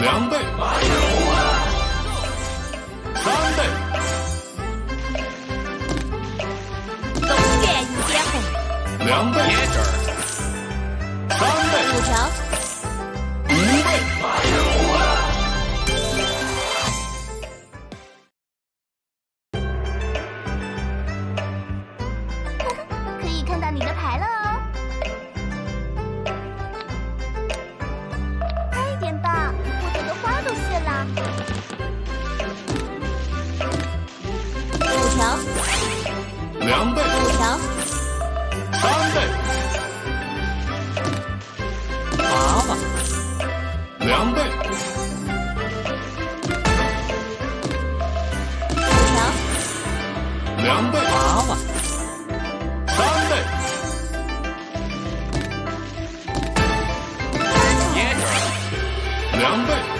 两倍，三倍，东远一倍，两倍，三倍，五条，一倍。呵呵，可以看到你的牌了。两倍，五条，三倍，娃娃，两倍，五条，两倍，娃娃，三倍，耶，两倍。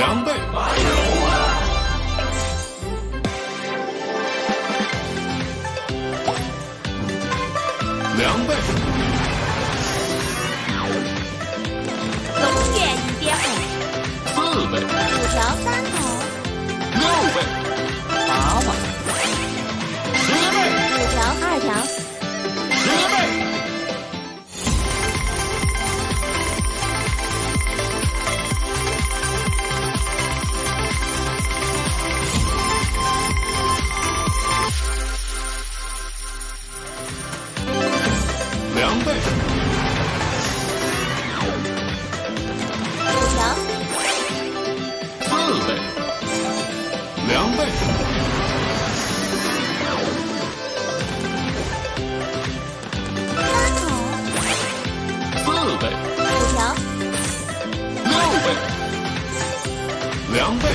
两倍两倍，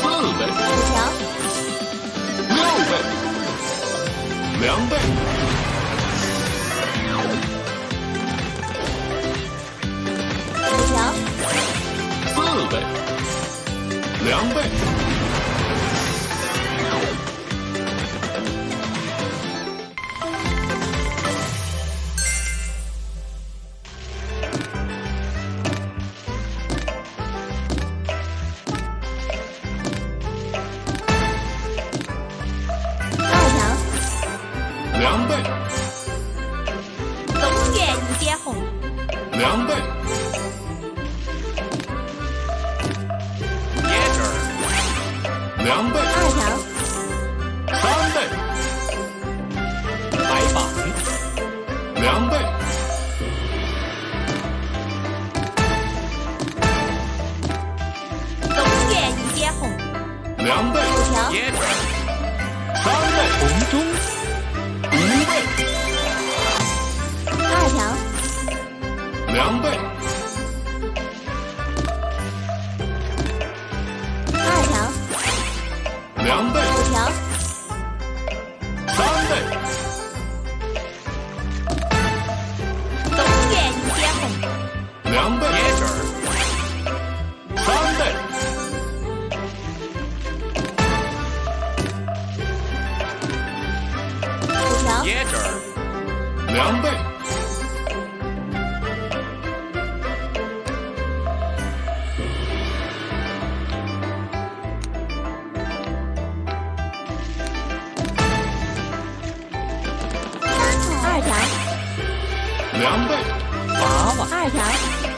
四倍，五条，六倍，两倍，五条，四倍，两倍。狼队椰汁儿，凉被。二条，凉被。娃娃，二条。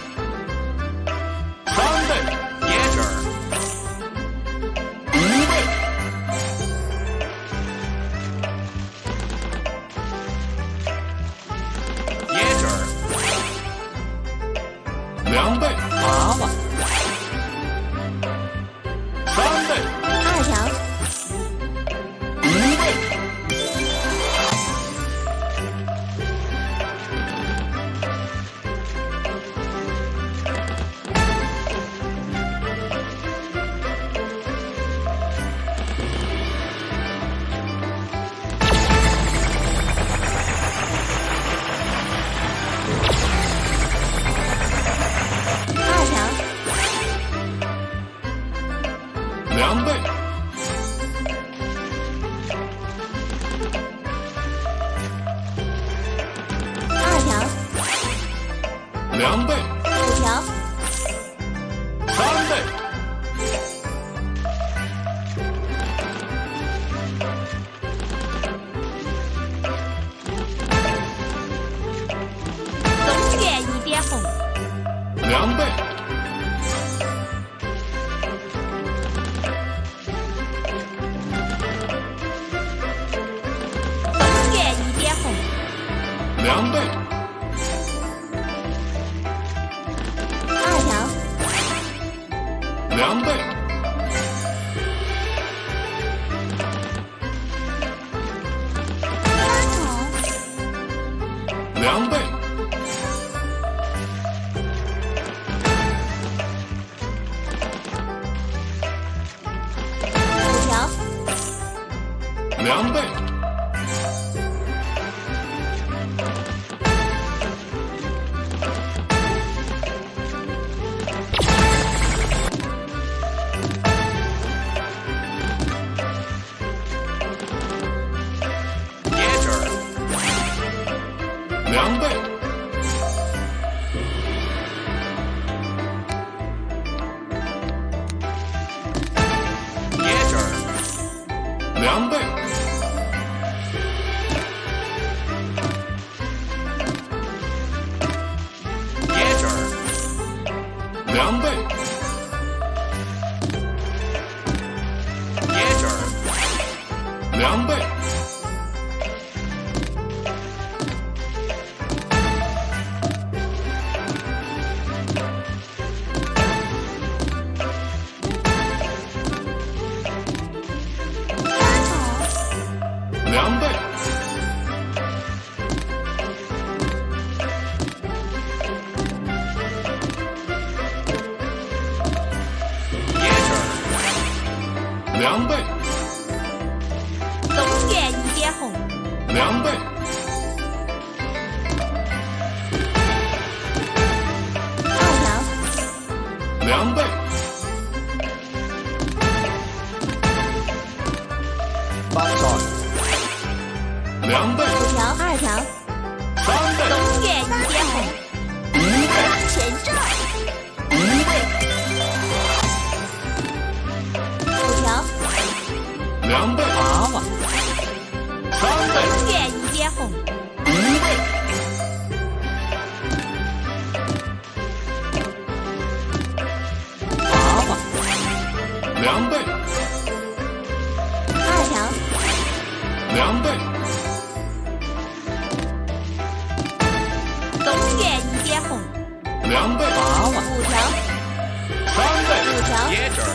两倍，不条，三倍，东拳一点红，两倍，东拳一点红，两倍。两倍，两倍，儿，两倍，东园一点红，两倍，二条，两倍，八蒜，两倍，五条，二条，三倍，东园一点红，五倍，全中，两倍，娃娃，三倍，东园一点红，五倍，娃娃，两倍，二条，两倍，东园一点红，两倍，娃娃，五条，三倍，五条，椰汁儿，